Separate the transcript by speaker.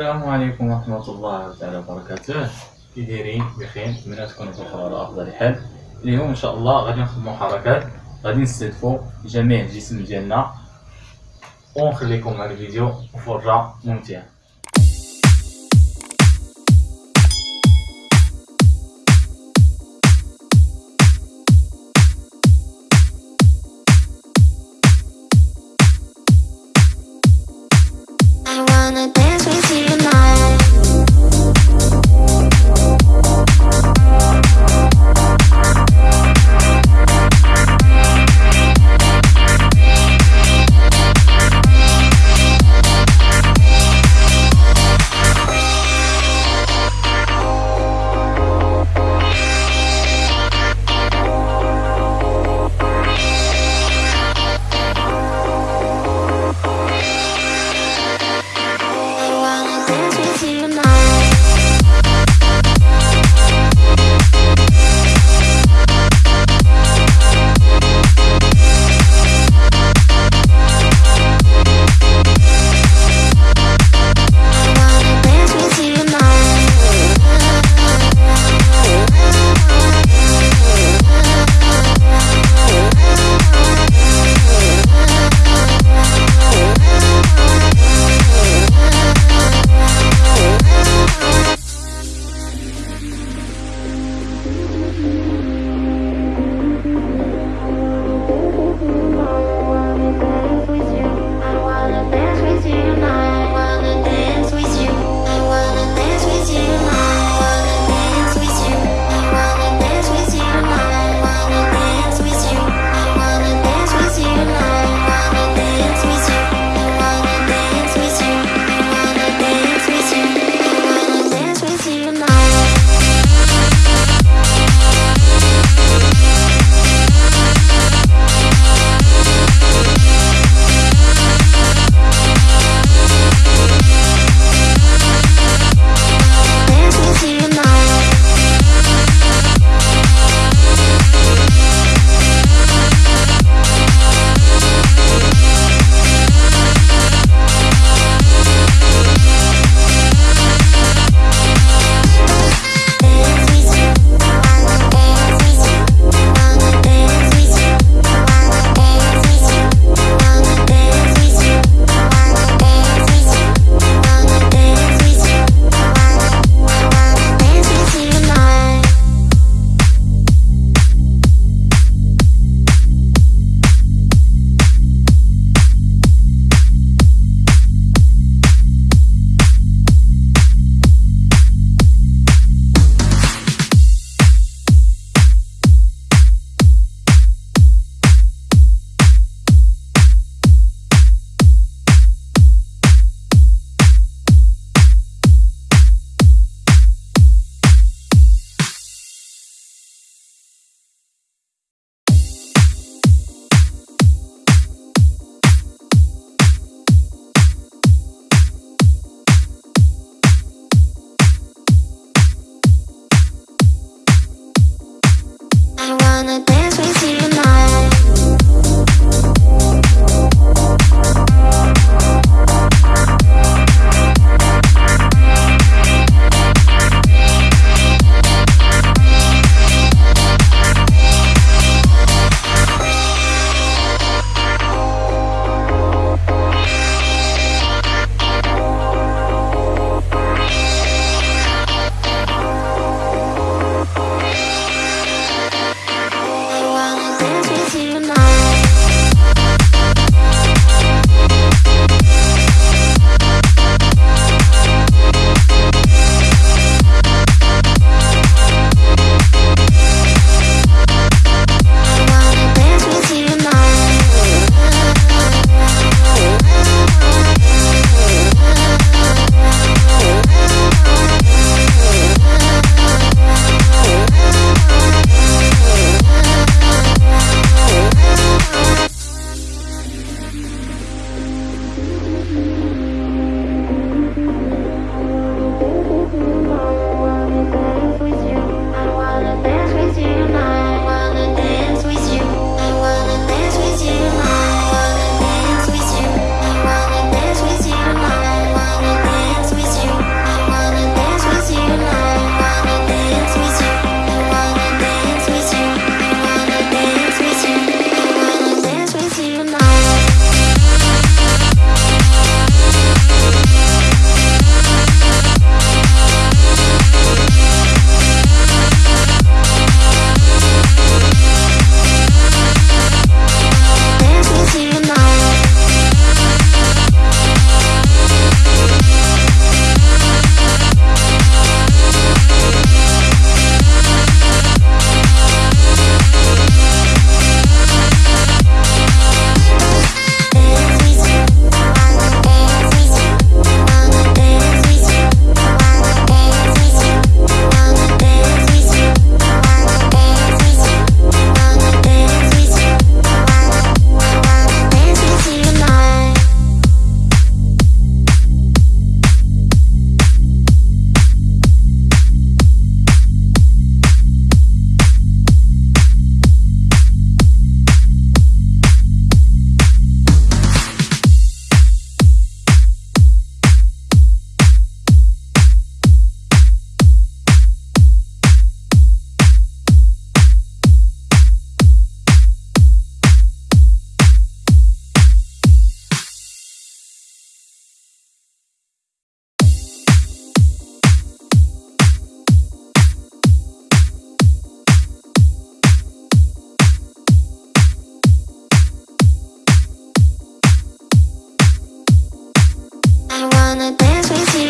Speaker 1: السلام عليكم ورحمة الله تعالى وبركاته. كي دايرين بخير نتمنى تكونوا بخير على أفضل حال. اليوم إن شاء الله غادي نخدمو حركات. غادي نستهدفو جميع الجسم ديالنا. ونخليكم مع الفيديو وفرجة ممتعة you know.
Speaker 2: I wanna dance with you.